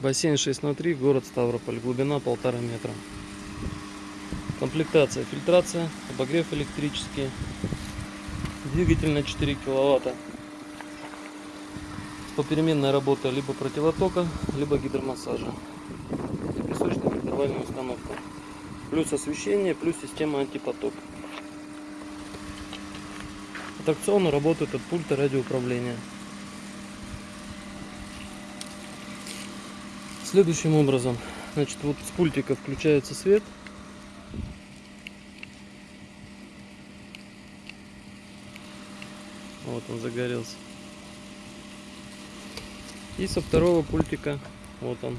Бассейн 6 на 3, город Ставрополь, глубина полтора метра. Комплектация, фильтрация, обогрев электрический, двигатель на 4 киловатта. Попеременная работа либо противотока, либо гидромассажа. И песочная интервальная установка. Плюс освещение, плюс система антипотоп. Аттракционно работает от пульта радиоуправления. Следующим образом, значит, вот с пультика включается свет. Вот он загорелся. И со второго пультика, вот он,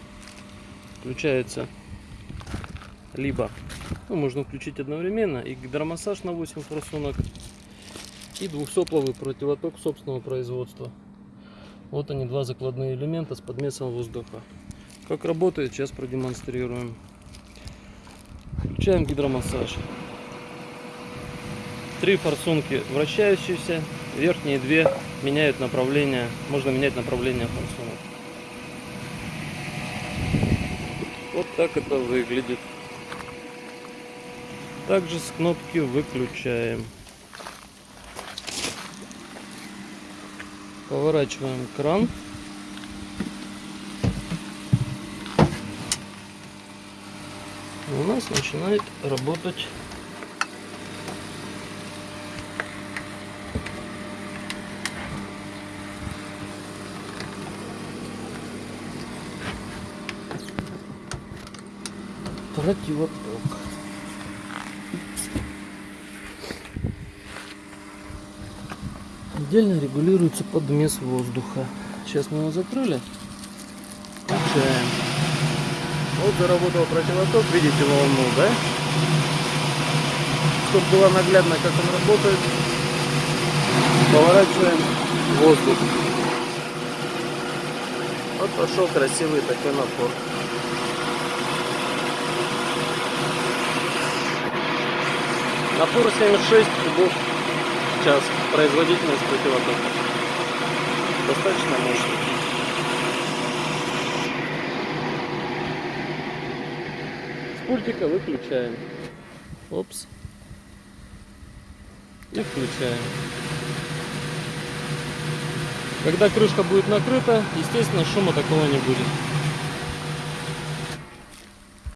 включается либо, ну, можно включить одновременно, и гидромассаж на 8 форсунок, и двухсопловый противоток собственного производства. Вот они, два закладные элемента с подмесом воздуха. Как работает, сейчас продемонстрируем. Включаем гидромассаж. Три форсунки вращающиеся, верхние две меняют направление, можно менять направление форсунок. Вот так это выглядит. Также с кнопки выключаем. Поворачиваем кран. Нас начинает работать противоток. Отдельно регулируется подмес воздуха. Сейчас мы его закрыли. Включаем. Вот заработал противоток, видите волну, да? Чтобы было наглядно, как он работает, поворачиваем воздух. Вот пошел красивый такой напор. Напор 76 кубов в час. Производительность противотока. Достаточно мощный. Пультика выключаем. Опс. И включаем. Когда крышка будет накрыта, естественно, шума такого не будет.